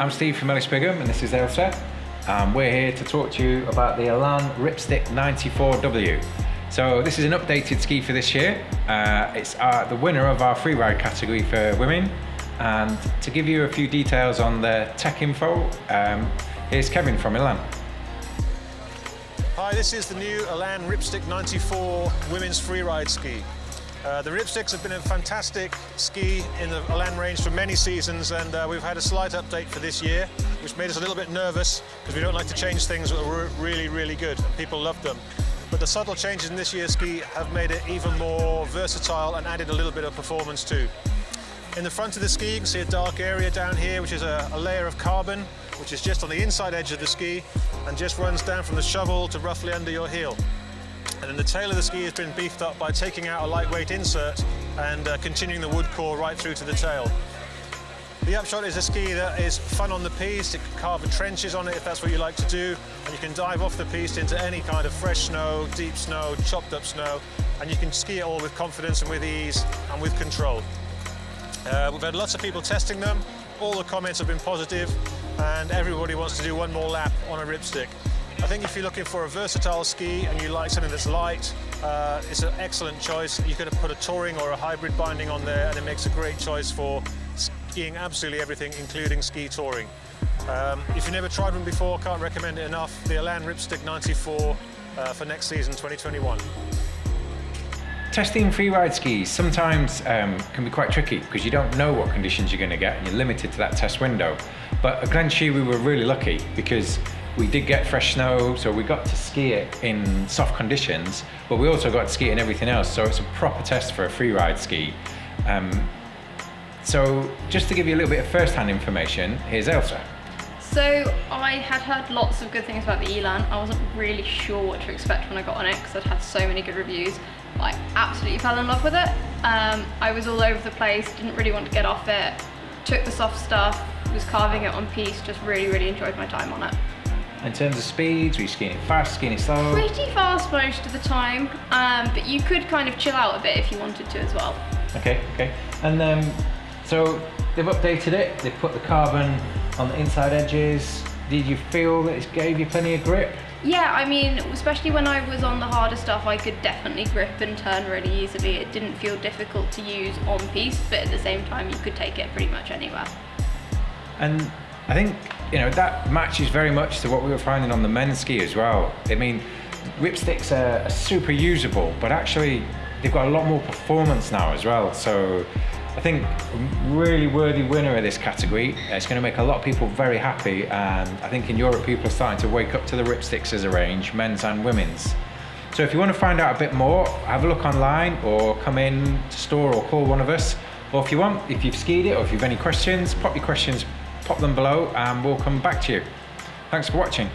I'm Steve from Ellis Brigham and this is Ailsa. Um, we're here to talk to you about the Elan Ripstick 94W. So this is an updated ski for this year. Uh, it's uh, the winner of our freeride category for women. And to give you a few details on the tech info, um, here's Kevin from Elan. Hi, this is the new Elan Ripstick 94 women's freeride ski. Uh, the Ripsticks have been a fantastic ski in the Elan range for many seasons and uh, we've had a slight update for this year which made us a little bit nervous because we don't like to change things that were really, really good and people love them. But the subtle changes in this year's ski have made it even more versatile and added a little bit of performance too. In the front of the ski you can see a dark area down here which is a, a layer of carbon which is just on the inside edge of the ski and just runs down from the shovel to roughly under your heel. And then the tail of the ski has been beefed up by taking out a lightweight insert and uh, continuing the wood core right through to the tail. The upshot is a ski that is fun on the piste. it can carve trenches on it if that's what you like to do, and you can dive off the piste into any kind of fresh snow, deep snow, chopped up snow, and you can ski it all with confidence and with ease and with control. Uh, we've had lots of people testing them, all the comments have been positive, and everybody wants to do one more lap on a ripstick. I think if you're looking for a versatile ski and you like something that's light, uh, it's an excellent choice. You could put a touring or a hybrid binding on there and it makes a great choice for skiing absolutely everything, including ski touring. Um, if you've never tried one before, can't recommend it enough. The Elan Ripstick 94 uh, for next season, 2021. Testing freeride skis sometimes um, can be quite tricky because you don't know what conditions you're going to get and you're limited to that test window. But at Glenshee we were really lucky because we did get fresh snow, so we got to ski it in soft conditions, but we also got to ski it in everything else, so it's a proper test for a freeride ski. Um, so just to give you a little bit of first-hand information, here's Ailsa. So I had heard lots of good things about the Elan. I wasn't really sure what to expect when I got on it because I'd had so many good reviews. I absolutely fell in love with it. Um, I was all over the place, didn't really want to get off it. Took the soft stuff, was carving it on piste, just really, really enjoyed my time on it. In terms of speeds, were you skiing fast, skiing slow? Pretty fast most of the time, um, but you could kind of chill out a bit if you wanted to as well. Okay, okay. And um, so they've updated it, they've put the carbon on the inside edges. Did you feel that it gave you plenty of grip? Yeah, I mean, especially when I was on the harder stuff, I could definitely grip and turn really easily. It didn't feel difficult to use on piste, but at the same time, you could take it pretty much anywhere. And I think, you know, that matches very much to what we were finding on the men's ski as well. I mean, ripsticks are, super usable, but actually they've got a lot more performance now as well. So I think a really worthy winner of this category. It's going to make a lot of people very happy and I think in Europe people are starting to wake up to the ripsticks as a range, men's and women's. So if you want to find out a bit more, have a look online or come in to store or call one of us. Or if you want, if you've skied it or if you've any questions, pop your questions, pop them below and we'll come back to you. Thanks for watching.